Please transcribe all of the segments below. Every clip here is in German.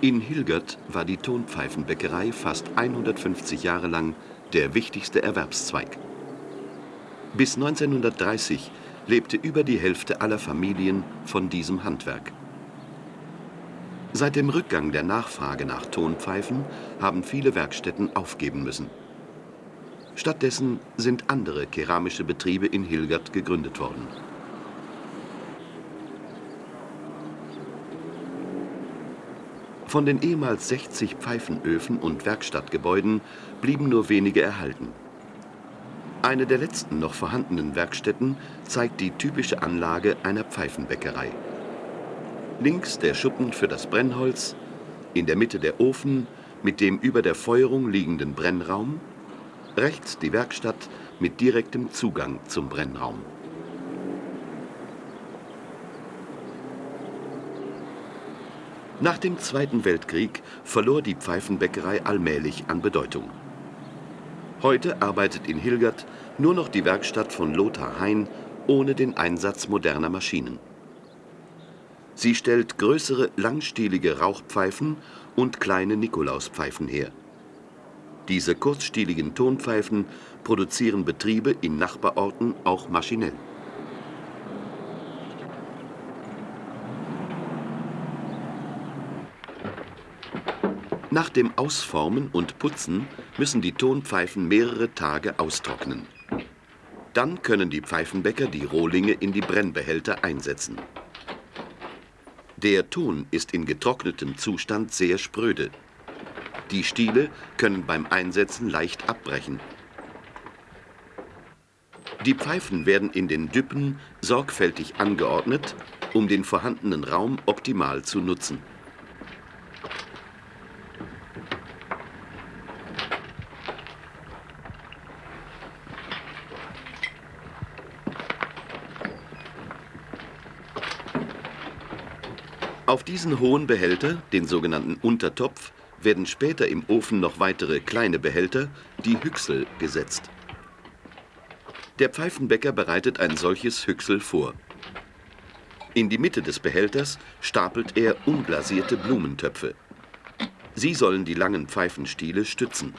In Hilgert war die Tonpfeifenbäckerei fast 150 Jahre lang der wichtigste Erwerbszweig. Bis 1930 lebte über die Hälfte aller Familien von diesem Handwerk. Seit dem Rückgang der Nachfrage nach Tonpfeifen haben viele Werkstätten aufgeben müssen. Stattdessen sind andere keramische Betriebe in Hilgert gegründet worden. Von den ehemals 60 Pfeifenöfen und Werkstattgebäuden blieben nur wenige erhalten. Eine der letzten noch vorhandenen Werkstätten zeigt die typische Anlage einer Pfeifenbäckerei. Links der Schuppen für das Brennholz, in der Mitte der Ofen mit dem über der Feuerung liegenden Brennraum, rechts die Werkstatt mit direktem Zugang zum Brennraum. Nach dem Zweiten Weltkrieg verlor die Pfeifenbäckerei allmählich an Bedeutung. Heute arbeitet in Hilgert nur noch die Werkstatt von Lothar Hein ohne den Einsatz moderner Maschinen. Sie stellt größere langstielige Rauchpfeifen und kleine Nikolauspfeifen her. Diese kurzstieligen Tonpfeifen produzieren Betriebe in Nachbarorten auch maschinell. Nach dem Ausformen und Putzen müssen die Tonpfeifen mehrere Tage austrocknen. Dann können die Pfeifenbäcker die Rohlinge in die Brennbehälter einsetzen. Der Ton ist in getrocknetem Zustand sehr spröde. Die Stiele können beim Einsetzen leicht abbrechen. Die Pfeifen werden in den Düppen sorgfältig angeordnet, um den vorhandenen Raum optimal zu nutzen. Auf diesen hohen Behälter, den sogenannten Untertopf, werden später im Ofen noch weitere kleine Behälter, die Hüchsel, gesetzt. Der Pfeifenbäcker bereitet ein solches Hüchsel vor. In die Mitte des Behälters stapelt er unglasierte Blumentöpfe. Sie sollen die langen Pfeifenstiele stützen.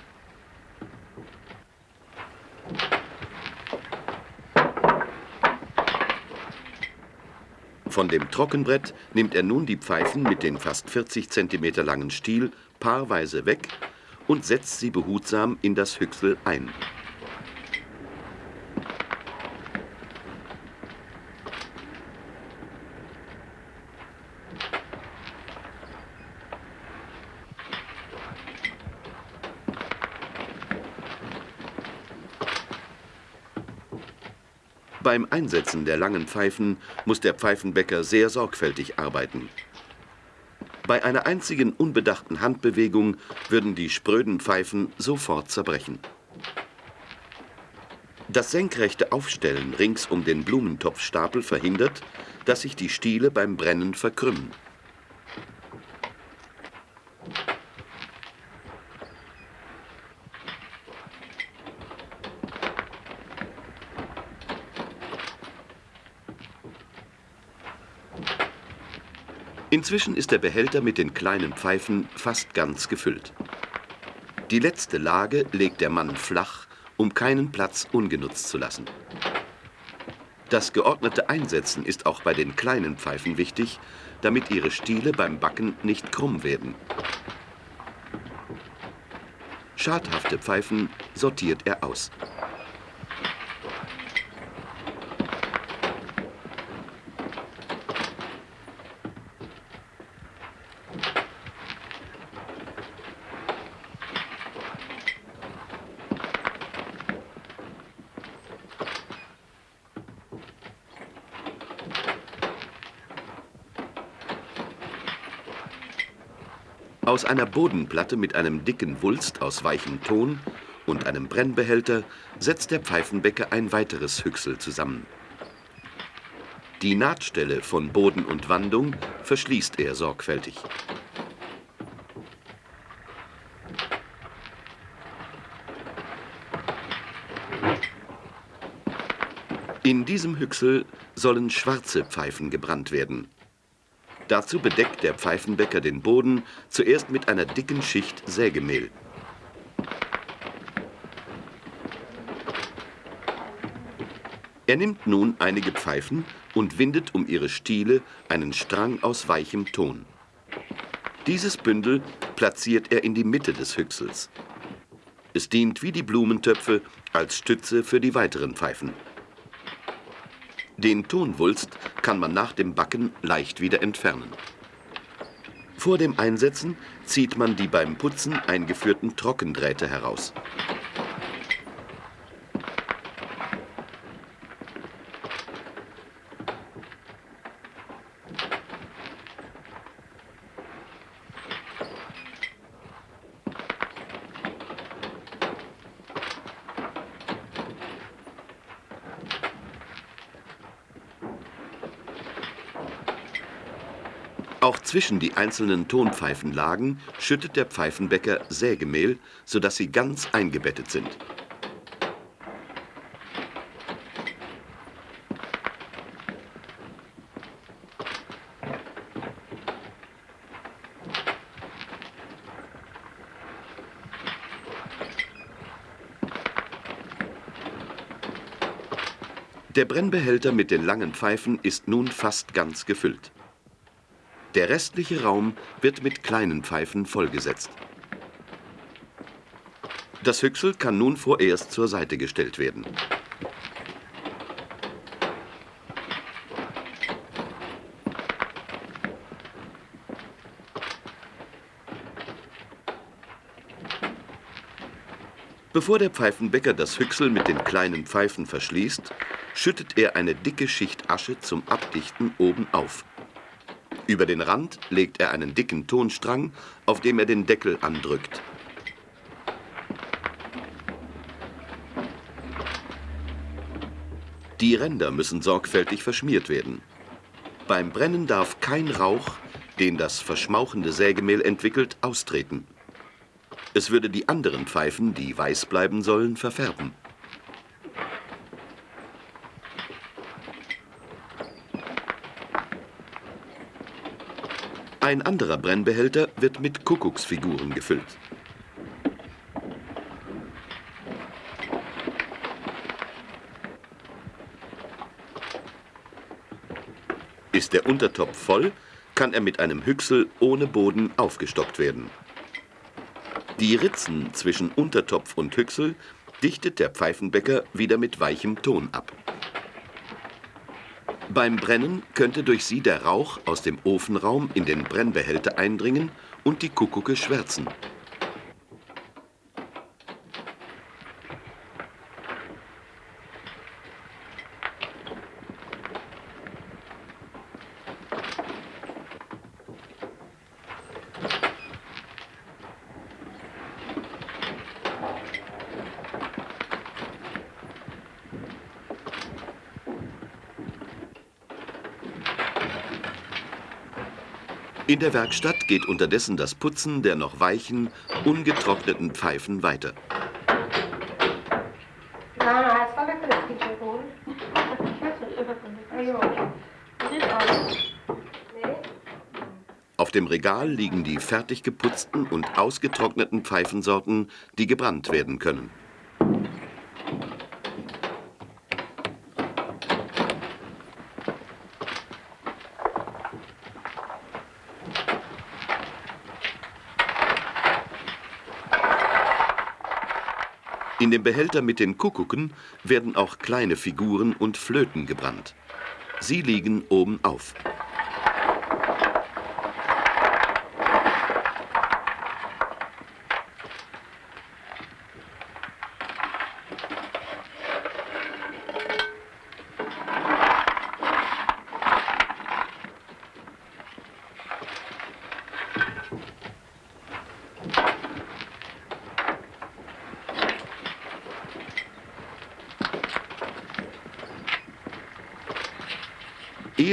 Von dem Trockenbrett nimmt er nun die Pfeifen mit den fast 40 cm langen Stiel paarweise weg und setzt sie behutsam in das Hüchsel ein. Einsetzen der langen Pfeifen muss der Pfeifenbäcker sehr sorgfältig arbeiten. Bei einer einzigen unbedachten Handbewegung würden die spröden Pfeifen sofort zerbrechen. Das senkrechte Aufstellen rings um den Blumentopfstapel verhindert, dass sich die Stiele beim Brennen verkrümmen. Inzwischen ist der Behälter mit den kleinen Pfeifen fast ganz gefüllt. Die letzte Lage legt der Mann flach, um keinen Platz ungenutzt zu lassen. Das geordnete Einsetzen ist auch bei den kleinen Pfeifen wichtig, damit ihre Stiele beim Backen nicht krumm werden. Schadhafte Pfeifen sortiert er aus. Einer Bodenplatte mit einem dicken Wulst aus weichem Ton und einem Brennbehälter setzt der Pfeifenbäcker ein weiteres Hüchsel zusammen. Die Nahtstelle von Boden und Wandung verschließt er sorgfältig. In diesem Hüchsel sollen schwarze Pfeifen gebrannt werden. Dazu bedeckt der Pfeifenbäcker den Boden zuerst mit einer dicken Schicht Sägemehl. Er nimmt nun einige Pfeifen und windet um ihre Stiele einen Strang aus weichem Ton. Dieses Bündel platziert er in die Mitte des Hüchsels. Es dient wie die Blumentöpfe als Stütze für die weiteren Pfeifen. Den Tonwulst kann man nach dem Backen leicht wieder entfernen. Vor dem Einsetzen zieht man die beim Putzen eingeführten Trockendrähte heraus. Zwischen die einzelnen Tonpfeifenlagen schüttet der Pfeifenbäcker Sägemehl, sodass sie ganz eingebettet sind. Der Brennbehälter mit den langen Pfeifen ist nun fast ganz gefüllt. Der restliche Raum wird mit kleinen Pfeifen vollgesetzt. Das Hüchsel kann nun vorerst zur Seite gestellt werden. Bevor der Pfeifenbäcker das Hüchsel mit den kleinen Pfeifen verschließt, schüttet er eine dicke Schicht Asche zum Abdichten oben auf. Über den Rand legt er einen dicken Tonstrang, auf dem er den Deckel andrückt. Die Ränder müssen sorgfältig verschmiert werden. Beim Brennen darf kein Rauch, den das verschmauchende Sägemehl entwickelt, austreten. Es würde die anderen Pfeifen, die weiß bleiben sollen, verfärben. Ein anderer Brennbehälter wird mit Kuckucksfiguren gefüllt. Ist der Untertopf voll, kann er mit einem Hüchsel ohne Boden aufgestockt werden. Die Ritzen zwischen Untertopf und Hüchsel dichtet der Pfeifenbäcker wieder mit weichem Ton ab. Beim Brennen könnte durch sie der Rauch aus dem Ofenraum in den Brennbehälter eindringen und die Kuckucke schwärzen. In der Werkstatt geht unterdessen das Putzen der noch weichen, ungetrockneten Pfeifen weiter. Auf dem Regal liegen die fertig geputzten und ausgetrockneten Pfeifensorten, die gebrannt werden können. In dem Behälter mit den Kuckucken werden auch kleine Figuren und Flöten gebrannt. Sie liegen oben auf.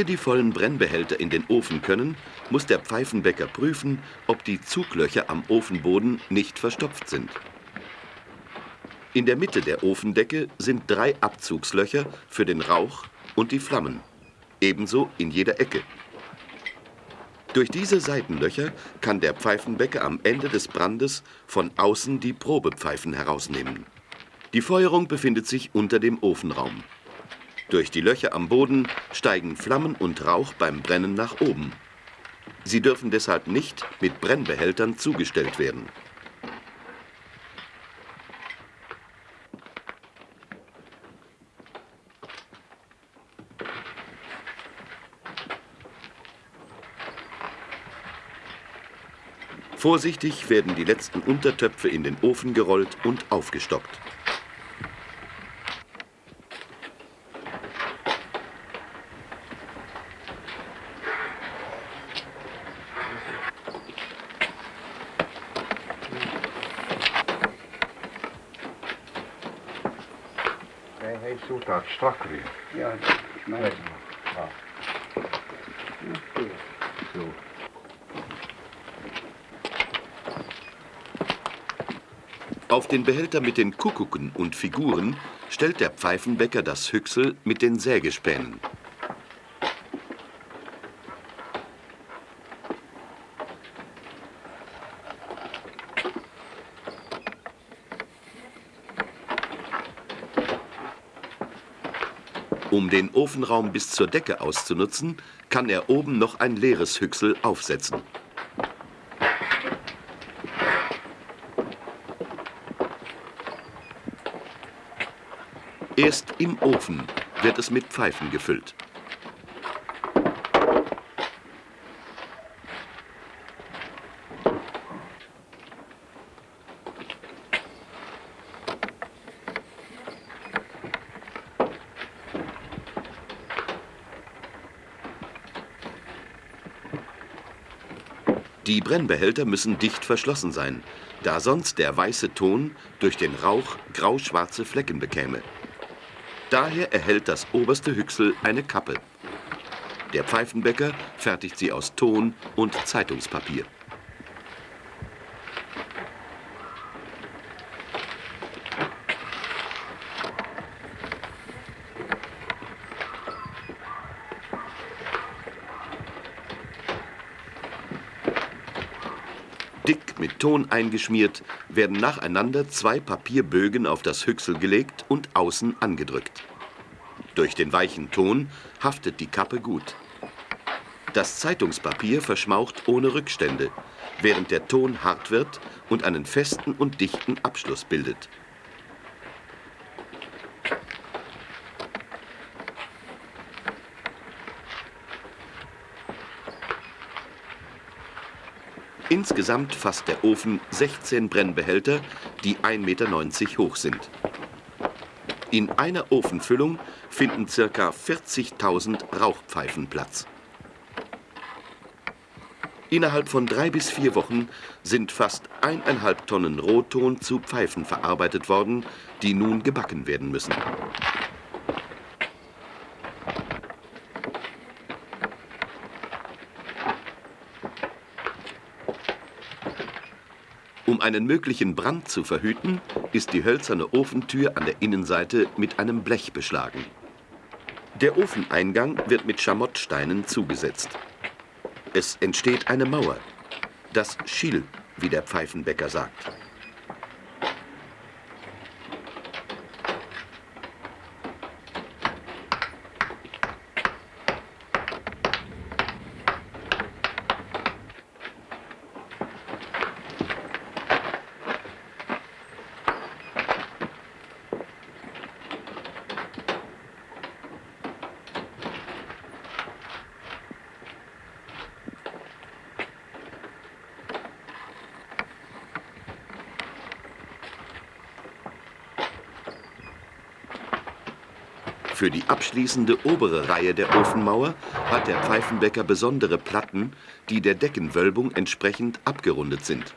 Die vollen Brennbehälter in den Ofen können, muss der Pfeifenbäcker prüfen, ob die Zuglöcher am Ofenboden nicht verstopft sind. In der Mitte der Ofendecke sind drei Abzugslöcher für den Rauch und die Flammen, ebenso in jeder Ecke. Durch diese Seitenlöcher kann der Pfeifenbäcker am Ende des Brandes von außen die Probepfeifen herausnehmen. Die Feuerung befindet sich unter dem Ofenraum. Durch die Löcher am Boden steigen Flammen und Rauch beim Brennen nach oben. Sie dürfen deshalb nicht mit Brennbehältern zugestellt werden. Vorsichtig werden die letzten Untertöpfe in den Ofen gerollt und aufgestockt. Weer. Ja, is mijn. Ja. Zo. Auf den Behälter mit den Kuckucken und Figuren stellt der Pfeifenbäcker das Hüchsel mit den Sägespänen. Um den Ofenraum bis zur Decke auszunutzen, kann er oben noch ein leeres Hüchsel aufsetzen. Erst im Ofen wird es mit Pfeifen gefüllt. Brennbehälter müssen dicht verschlossen sein, da sonst der weiße Ton durch den Rauch grau-schwarze Flecken bekäme. Daher erhält das oberste Hüchsel eine Kappe. Der Pfeifenbäcker fertigt sie aus Ton und Zeitungspapier. Dick mit Ton eingeschmiert, werden nacheinander zwei Papierbögen auf das Hüchsel gelegt und außen angedrückt. Durch den weichen Ton haftet die Kappe gut. Das Zeitungspapier verschmaucht ohne Rückstände, während der Ton hart wird und einen festen und dichten Abschluss bildet. Insgesamt fasst der Ofen 16 Brennbehälter, die 1,90 Meter hoch sind. In einer Ofenfüllung finden ca. 40.000 Rauchpfeifen Platz. Innerhalb von drei bis vier Wochen sind fast eineinhalb Tonnen Rohton zu Pfeifen verarbeitet worden, die nun gebacken werden müssen. Einen möglichen Brand zu verhüten, ist die hölzerne Ofentür an der Innenseite mit einem Blech beschlagen. Der Ofeneingang wird mit Schamottsteinen zugesetzt. Es entsteht eine Mauer, das Schil, wie der Pfeifenbäcker sagt. Für die abschließende obere Reihe der Ofenmauer hat der Pfeifenbäcker besondere Platten, die der Deckenwölbung entsprechend abgerundet sind.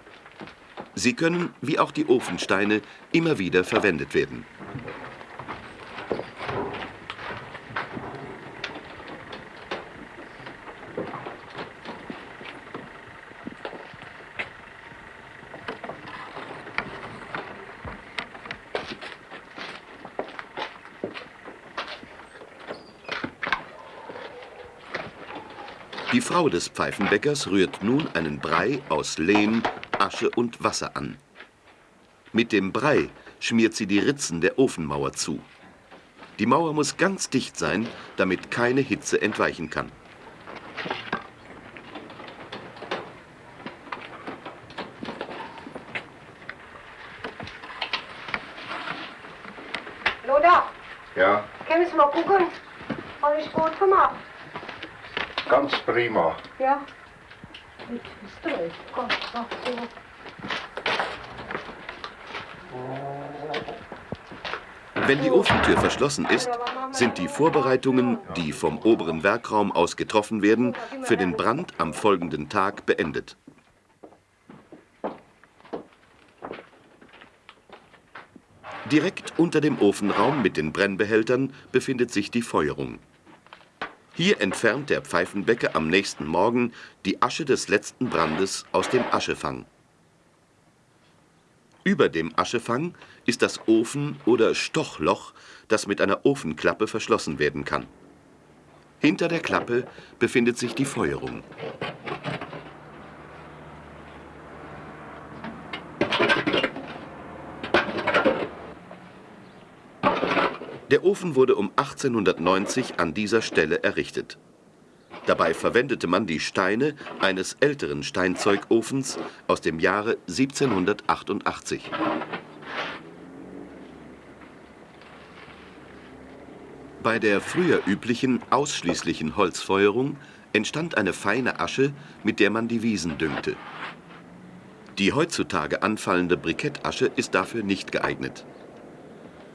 Sie können, wie auch die Ofensteine, immer wieder verwendet werden. Frau des Pfeifenbäckers rührt nun einen Brei aus Lehm, Asche und Wasser an. Mit dem Brei schmiert sie die Ritzen der Ofenmauer zu. Die Mauer muss ganz dicht sein, damit keine Hitze entweichen kann. Lothar, Ja, können wir mal gucken? Alles gut gemacht? Ganz prima. Ja. Mit ach so. Wenn die Ofentür verschlossen ist, sind die Vorbereitungen, die vom oberen Werkraum aus getroffen werden, für den Brand am folgenden Tag beendet. Direkt unter dem Ofenraum mit den Brennbehältern befindet sich die Feuerung. Hier entfernt der Pfeifenbäcker am nächsten Morgen die Asche des letzten Brandes aus dem Aschefang. Über dem Aschefang ist das Ofen- oder Stochloch, das mit einer Ofenklappe verschlossen werden kann. Hinter der Klappe befindet sich die Feuerung. Der Ofen wurde um 1890 an dieser Stelle errichtet. Dabei verwendete man die Steine eines älteren Steinzeugofens aus dem Jahre 1788. Bei der früher üblichen ausschließlichen Holzfeuerung entstand eine feine Asche, mit der man die Wiesen düngte. Die heutzutage anfallende Brikettasche ist dafür nicht geeignet.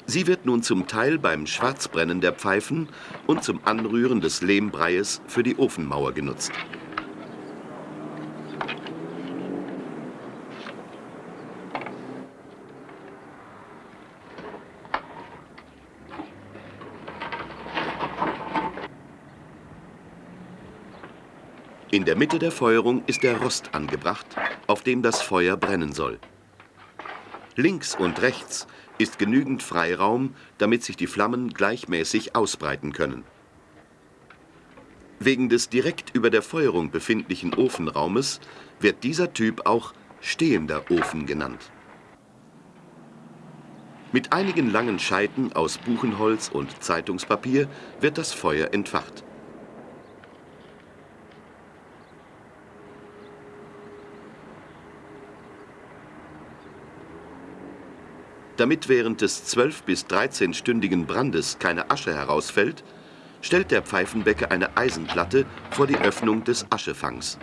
Sie wird nun zum Teil beim Schwarzbrennen der Pfeifen und zum Anrühren des Lehmbreies für die Ofenmauer genutzt. In der Mitte der Feuerung ist der Rost angebracht, auf dem das Feuer brennen soll. Links und rechts ist genügend Freiraum, damit sich die Flammen gleichmäßig ausbreiten können. Wegen des direkt über der Feuerung befindlichen Ofenraumes wird dieser Typ auch stehender Ofen genannt. Mit einigen langen Scheiten aus Buchenholz und Zeitungspapier wird das Feuer entfacht. Damit während des 12- bis 13-stündigen Brandes keine Asche herausfällt, stellt der Pfeifenbäcker eine Eisenplatte vor die Öffnung des Aschefangs.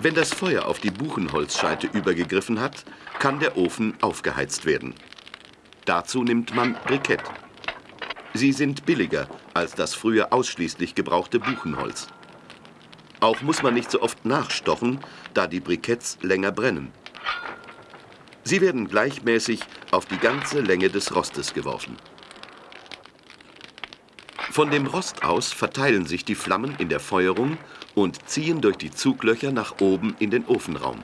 Wenn das Feuer auf die Buchenholzscheite übergegriffen hat, kann der Ofen aufgeheizt werden. Dazu nimmt man Brikett. Sie sind billiger als das früher ausschließlich gebrauchte Buchenholz. Auch muss man nicht so oft nachstochen, da die Briketts länger brennen. Sie werden gleichmäßig auf die ganze Länge des Rostes geworfen. Von dem Rost aus verteilen sich die Flammen in der Feuerung und ziehen durch die Zuglöcher nach oben in den Ofenraum.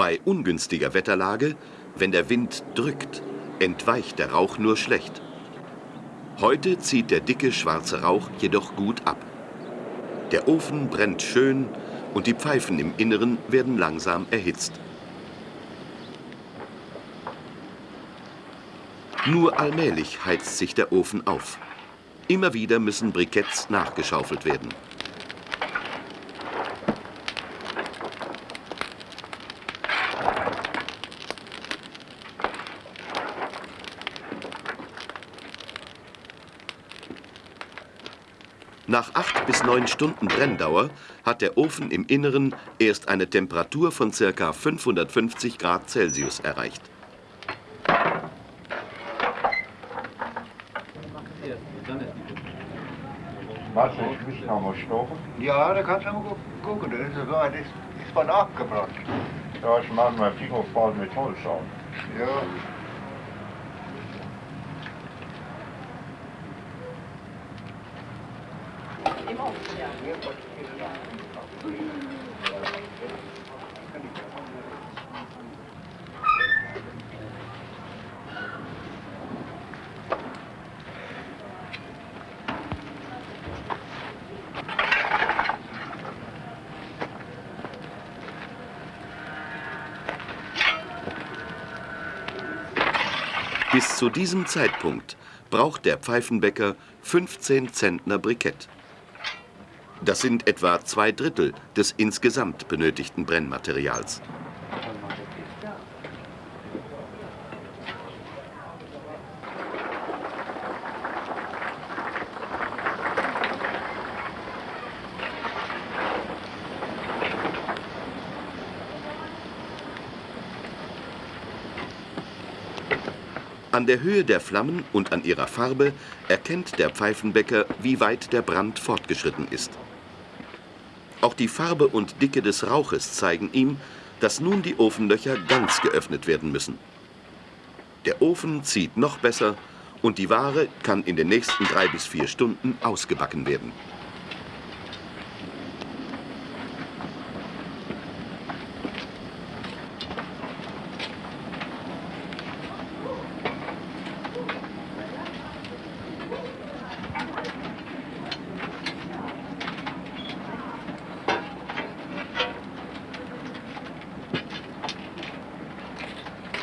Bei ungünstiger Wetterlage, wenn der Wind drückt, entweicht der Rauch nur schlecht. Heute zieht der dicke schwarze Rauch jedoch gut ab. Der Ofen brennt schön und die Pfeifen im Inneren werden langsam erhitzt. Nur allmählich heizt sich der Ofen auf. Immer wieder müssen Briketts nachgeschaufelt werden. Nach acht bis neun Stunden Brenndauer hat der Ofen im Inneren erst eine Temperatur von ca. 550 Grad Celsius erreicht. Was, ich muss noch mal stochen? Ja, da kannst du mal gu- gucken. Das ist, das ist von abgebrannt. Ja, ich mache mein Finger voll mit Holz an. Ja. Bis zu diesem Zeitpunkt braucht der Pfeifenbäcker 15 Zentner Brikett. Das sind etwa zwei Drittel des insgesamt benötigten Brennmaterials. An der Höhe der Flammen und an ihrer Farbe erkennt der Pfeifenbäcker, wie weit der Brand fortgeschritten ist. Auch die Farbe und Dicke des Rauches zeigen ihm, dass nun die Ofenlöcher ganz geöffnet werden müssen. Der Ofen zieht noch besser und die Ware kann in den nächsten drei bis vier Stunden ausgebacken werden.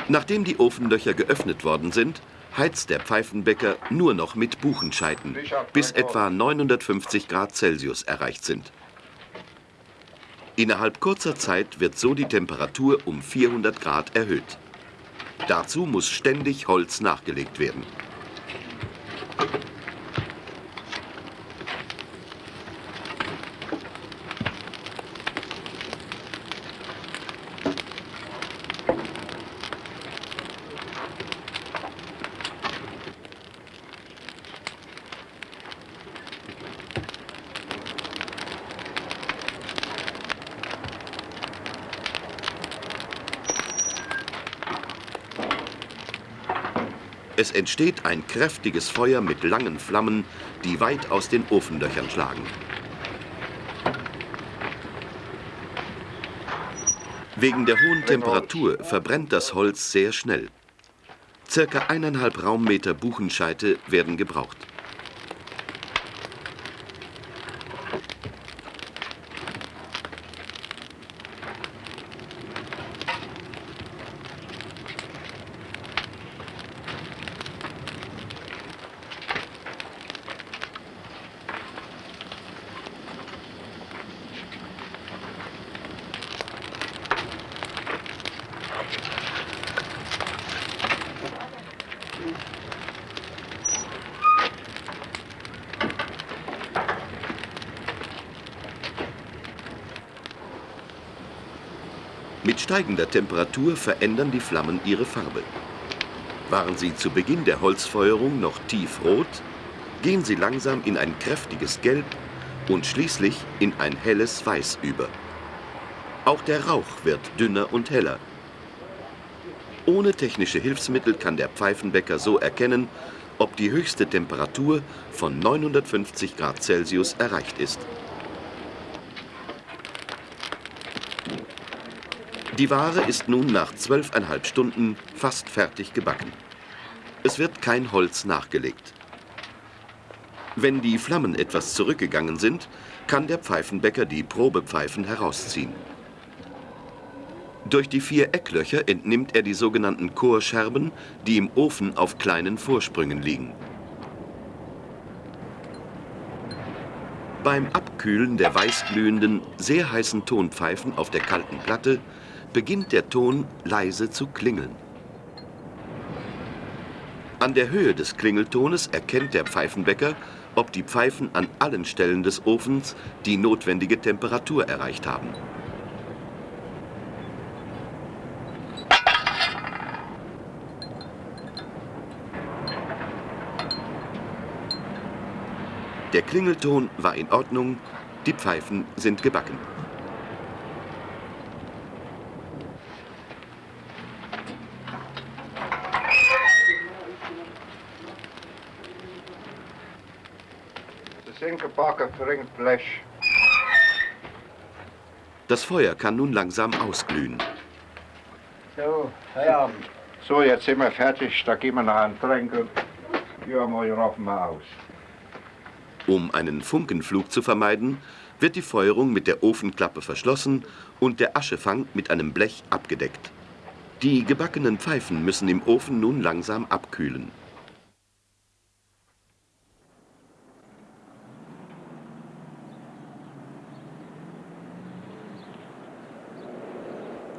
Nachdem die Ofenlöcher geöffnet worden sind, heizt der Pfeifenbäcker nur noch mit Buchenscheiten, bis etwa 950 Grad Celsius erreicht sind. Innerhalb kurzer Zeit wird so die Temperatur um 400 Grad erhöht. Dazu muss ständig Holz nachgelegt werden. Entsteht ein kräftiges Feuer mit langen Flammen, die weit aus den Ofenlöchern schlagen. Wegen der hohen Temperatur verbrennt das Holz sehr schnell. Circa eineinhalb Raummeter Buchenscheite werden gebraucht. Mit steigender Temperatur verändern die Flammen ihre Farbe. Waren sie zu Beginn der Holzfeuerung noch tiefrot, gehen sie langsam in ein kräftiges Gelb und schließlich in ein helles Weiß über. Auch der Rauch wird dünner und heller. Ohne technische Hilfsmittel kann der Pfeifenbäcker so erkennen, ob die höchste Temperatur von 950 Grad Celsius erreicht ist. Die Ware ist nun nach zwölfeinhalb Stunden fast fertig gebacken. Es wird kein Holz nachgelegt. Wenn die Flammen etwas zurückgegangen sind, kann der Pfeifenbäcker die Probepfeifen herausziehen. Durch die vier Ecklöcher entnimmt er die sogenannten Chorscherben, die im Ofen auf kleinen Vorsprüngen liegen. Beim Abkühlen der weißglühenden, sehr heißen Tonpfeifen auf der kalten Platte beginnt der Ton leise zu klingeln. An der Höhe des Klingeltones erkennt der Pfeifenbäcker, ob die Pfeifen an allen Stellen des Ofens die notwendige Temperatur erreicht haben. Der Klingelton war in Ordnung, die Pfeifen sind gebacken. Sie sind gebacken, bringt Blech. Das Feuer kann nun langsam ausglühen. So, Feierabend. So, jetzt sind wir fertig, da gehen wir noch einen Tränke. Ja, mal raffen wir aus. Um einen Funkenflug zu vermeiden, wird die Feuerung mit der Ofenklappe verschlossen und der Aschefang mit einem Blech abgedeckt. Die gebackenen Pfeifen müssen im Ofen nun langsam abkühlen.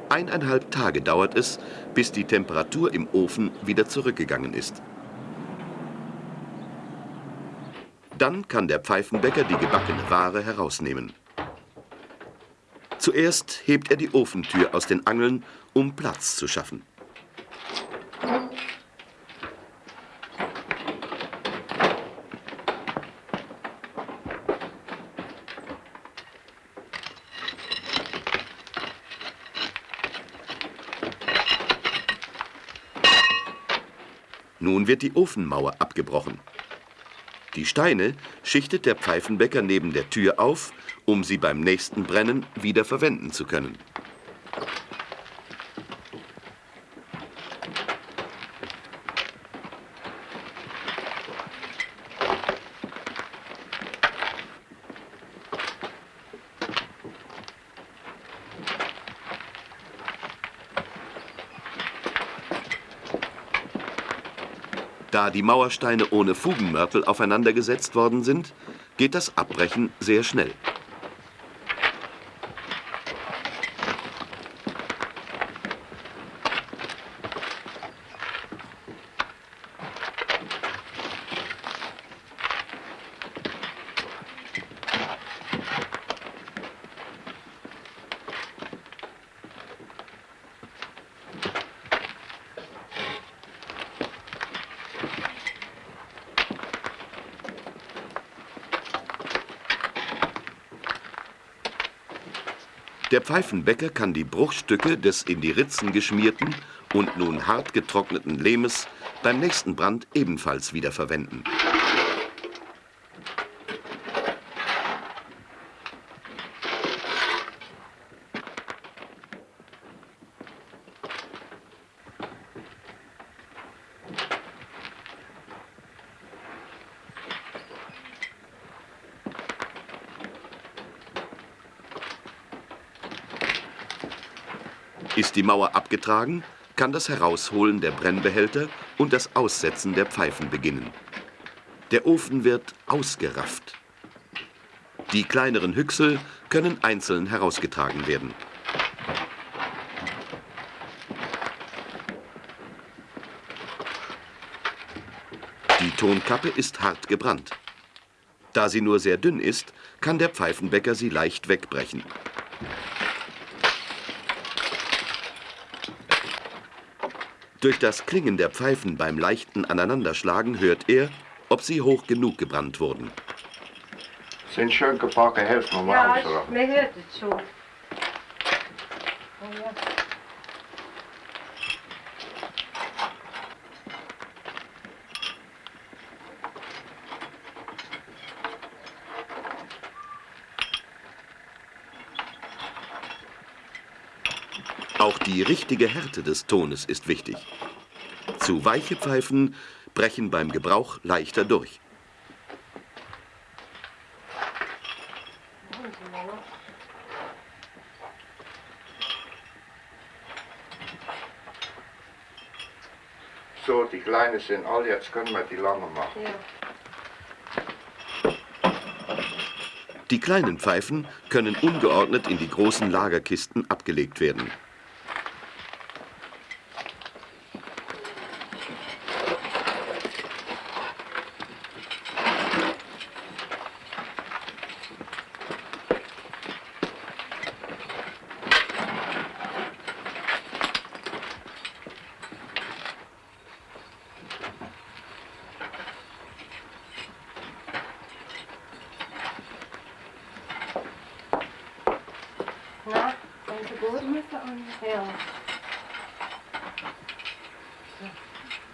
Eineinhalb Tage dauert es, bis die Temperatur im Ofen wieder zurückgegangen ist. Dann kann der Pfeifenbäcker die gebackene Ware herausnehmen. Zuerst hebt er die Ofentür aus den Angeln, um Platz zu schaffen. Wird die Ofenmauer abgebrochen. Die Steine schichtet der Pfeifenbäcker neben der Tür auf, um sie beim nächsten Brennen wieder verwenden zu können. Da die Mauersteine ohne Fugenmörtel aufeinandergesetzt worden sind, geht das Abbrechen sehr schnell. Pfeifenbäcker kann die Bruchstücke des in die Ritzen geschmierten und nun hart getrockneten Lehmes beim nächsten Brand ebenfalls wieder die Mauer abgetragen, kann das Herausholen der Brennbehälter und das Aussetzen der Pfeifen beginnen. Der Ofen wird ausgerafft. Die kleineren Hüchsel können einzeln herausgetragen werden. Die Tonkappe ist hart gebrannt. Da sie nur sehr dünn ist, kann der Pfeifenbäcker sie leicht wegbrechen. Durch das Klingen der Pfeifen beim leichten Aneinanderschlagen hört er, ob sie hoch genug gebrannt wurden. Sind schön gebacken, helfen wir mal Ja, ausraffen. man hört es schon. Oh ja. Auch die richtige Härte des Tones ist wichtig. Zu weiche Pfeifen brechen beim Gebrauch leichter durch. So, die Kleinen sind alle, jetzt können wir die lange machen. Ja. Die kleinen Pfeifen können ungeordnet in die großen Lagerkisten abgelegt werden.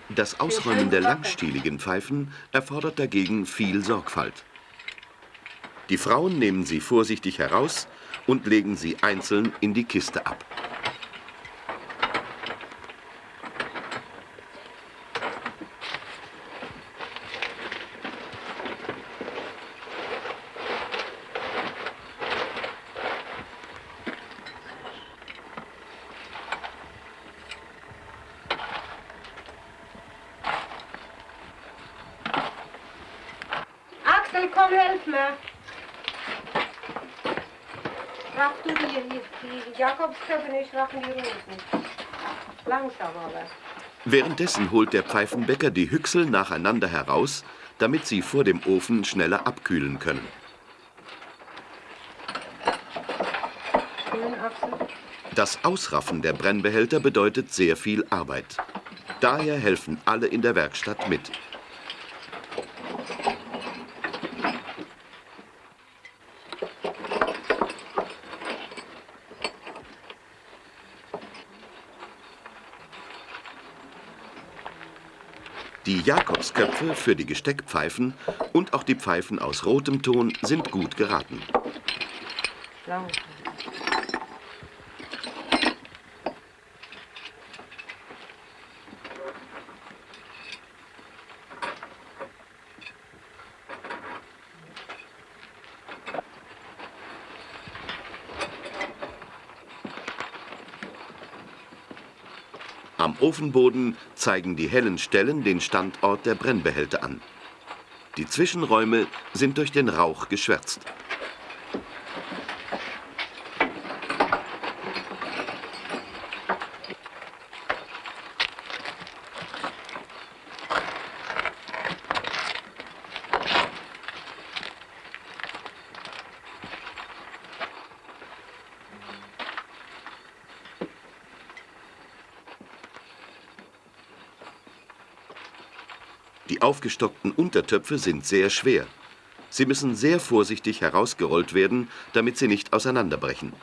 Das Ausräumen der langstieligen Pfeifen erfordert dagegen viel Sorgfalt. Die Frauen nehmen sie vorsichtig heraus und legen sie einzeln in die Kiste ab. Axel, komm, helf mir. Raff du die, die, die Jakobsköpfe, ich raff die Rosen. Langsam aber. Währenddessen holt der Pfeifenbäcker die Hüchsel nacheinander heraus, damit sie vor dem Ofen schneller abkühlen können. Das Ausraffen der Brennbehälter bedeutet sehr viel Arbeit. Daher helfen alle in der Werkstatt mit. Jakobsköpfe für die Gesteckpfeifen und auch die Pfeifen aus rotem Ton sind gut geraten. Am Ofenboden zeigen die hellen Stellen den Standort der Brennbehälter an. Die Zwischenräume sind durch den Rauch geschwärzt. Die aufgestockten Untertöpfe sind sehr schwer. Sie müssen sehr vorsichtig herausgerollt werden, damit sie nicht auseinanderbrechen.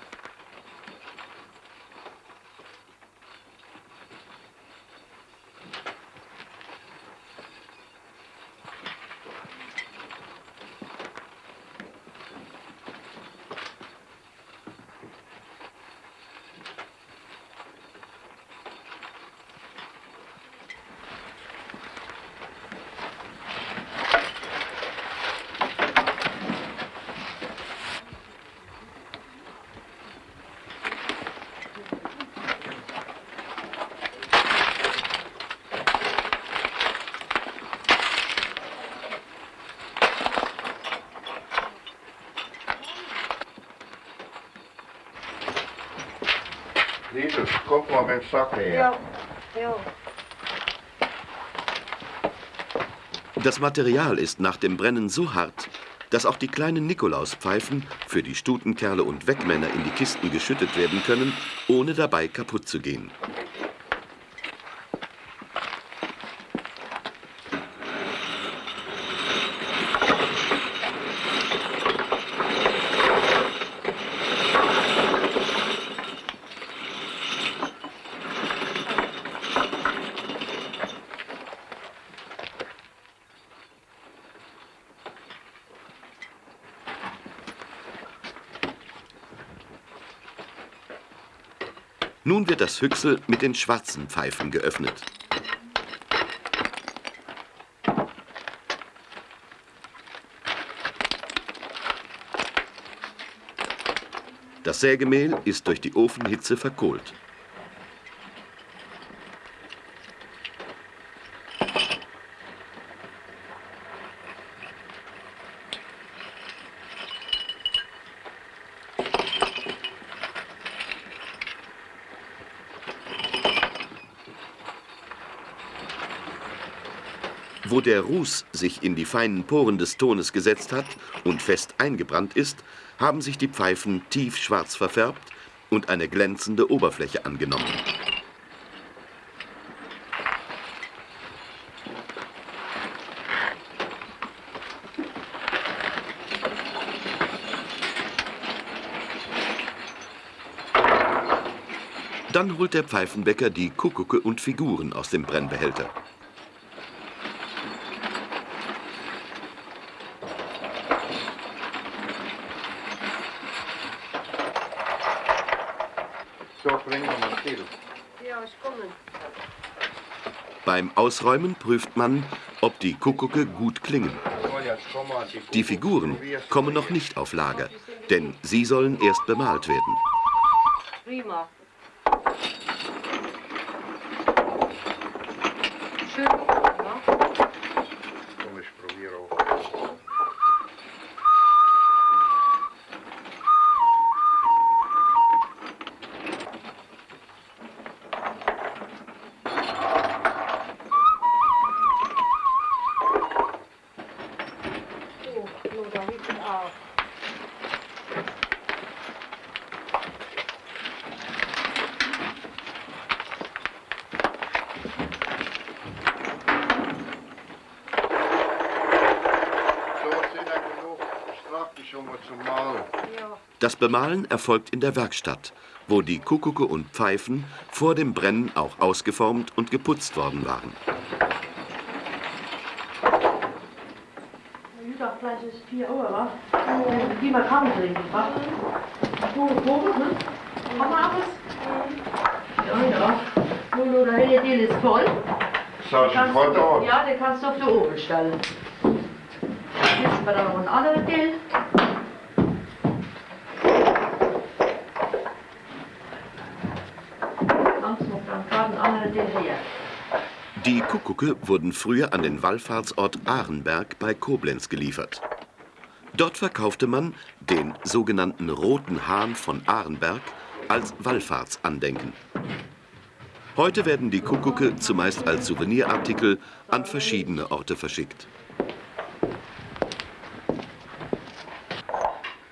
Her. Ja, ja. Das Material ist nach dem Brennen so hart, dass auch die kleinen Nikolauspfeifen für die Stutenkerle und Wegmänner in die Kisten geschüttet werden können, ohne dabei kaputt zu gehen. Nun wird das Hüchsel mit den schwarzen Pfeifen geöffnet. Das Sägemehl ist durch die Ofenhitze verkohlt. Der Ruß sich in die feinen Poren des Tones gesetzt hat und fest eingebrannt ist, haben sich die Pfeifen tiefschwarz verfärbt und eine glänzende Oberfläche angenommen. Dann holt der Pfeifenbäcker die Kuckucke und Figuren aus dem Brennbehälter. So bringen wir mal viel. Ja, ich komme. Beim Ausräumen prüft man, ob die Kuckucke gut klingen. Die Figuren kommen noch nicht auf Lager, denn sie sollen erst bemalt werden. Prima. Schön, ja? Komm, ich probiere auch. So, nur da hinten auch. So sind ja genug Strafe schon mal zum Malen. Ja, Das Bemalen erfolgt in der Werkstatt, wo die Kuckucke und Pfeifen vor dem Brennen auch ausgeformt und geputzt worden waren. Mittag gleich ist 4 Uhr, wa? Äh, Geh mal Kaffee trinken, wa? Gute Probe, ne? Haben wir alles? Ja, ja. Nur, nur der helle Deal ist voll. Sag ich Kannst heute du, auch. ja, den kannst du auf den Ofen stellen. Jetzt haben wir da noch einen anderen Deal. Kannst du dann gerade einen anderen Deal her. Die Kuckucke wurden früher an den Wallfahrtsort Ahrenberg bei Koblenz geliefert. Dort verkaufte man den sogenannten Roten Hahn von Ahrenberg als Wallfahrtsandenken. Heute werden die Kuckucke zumeist als Souvenirartikel an verschiedene Orte verschickt.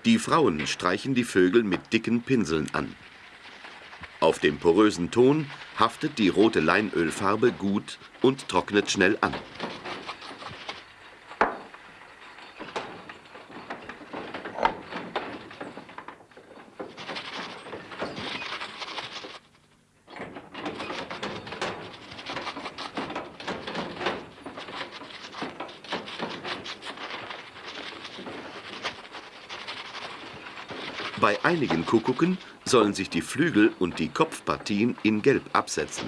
Die Frauen streichen die Vögel mit dicken Pinseln an. Auf dem porösen Ton haftet die rote Leinölfarbe gut und trocknet schnell an. Bei einigen Kuckucken sollen sich die Flügel und die Kopfpartien in Gelb absetzen.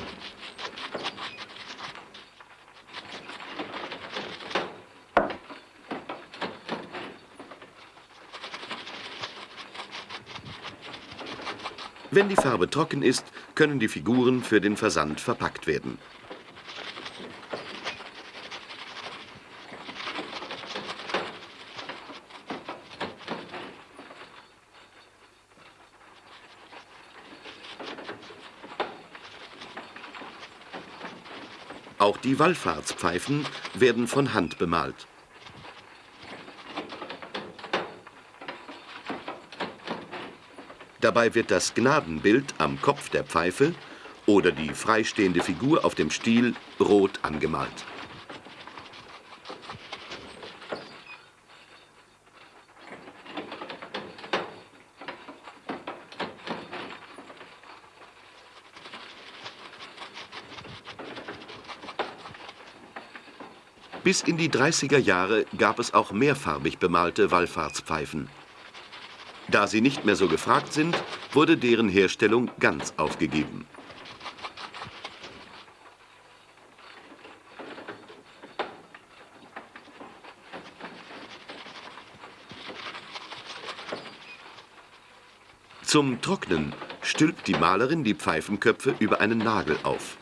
Wenn die Farbe trocken ist, können die Figuren für den Versand verpackt werden. Auch die Wallfahrtspfeifen werden von Hand bemalt. Dabei wird das Gnadenbild am Kopf der Pfeife oder die freistehende Figur auf dem Stiel rot angemalt. Bis in die 30er Jahre gab es auch mehrfarbig bemalte Wallfahrtspfeifen. Da sie nicht mehr so gefragt sind, wurde deren Herstellung ganz aufgegeben. Zum Trocknen stülpt die Malerin die Pfeifenköpfe über einen Nagel auf.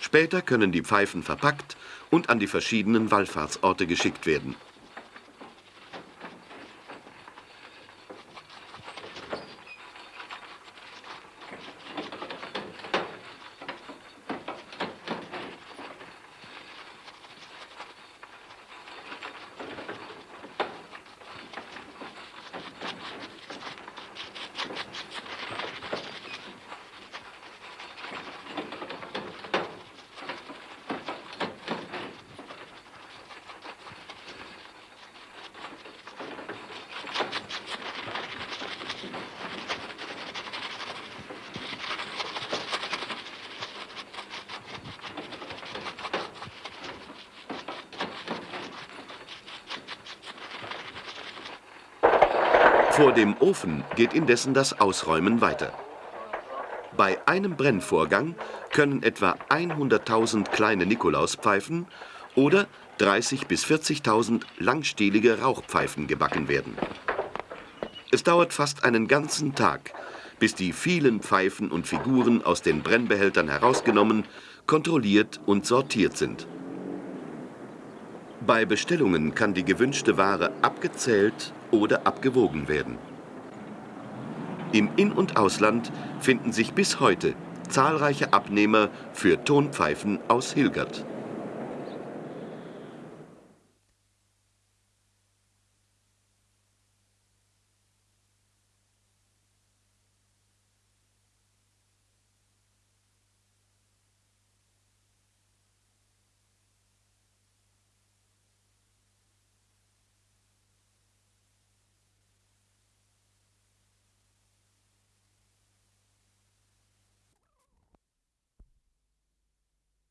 Später können die Pfeifen verpackt und an die verschiedenen Wallfahrtsorte geschickt werden. Vor dem Ofen geht indessen das Ausräumen weiter. Bei einem Brennvorgang können etwa 100.000 kleine Nikolauspfeifen oder 30.000 bis 40.000 langstielige Rauchpfeifen gebacken werden. Es dauert fast einen ganzen Tag, bis die vielen Pfeifen und Figuren aus den Brennbehältern herausgenommen, kontrolliert und sortiert sind. Bei Bestellungen kann die gewünschte Ware abgezählt oder abgewogen werden. Im In- und Ausland finden sich bis heute zahlreiche Abnehmer für Tonpfeifen aus Hilgert.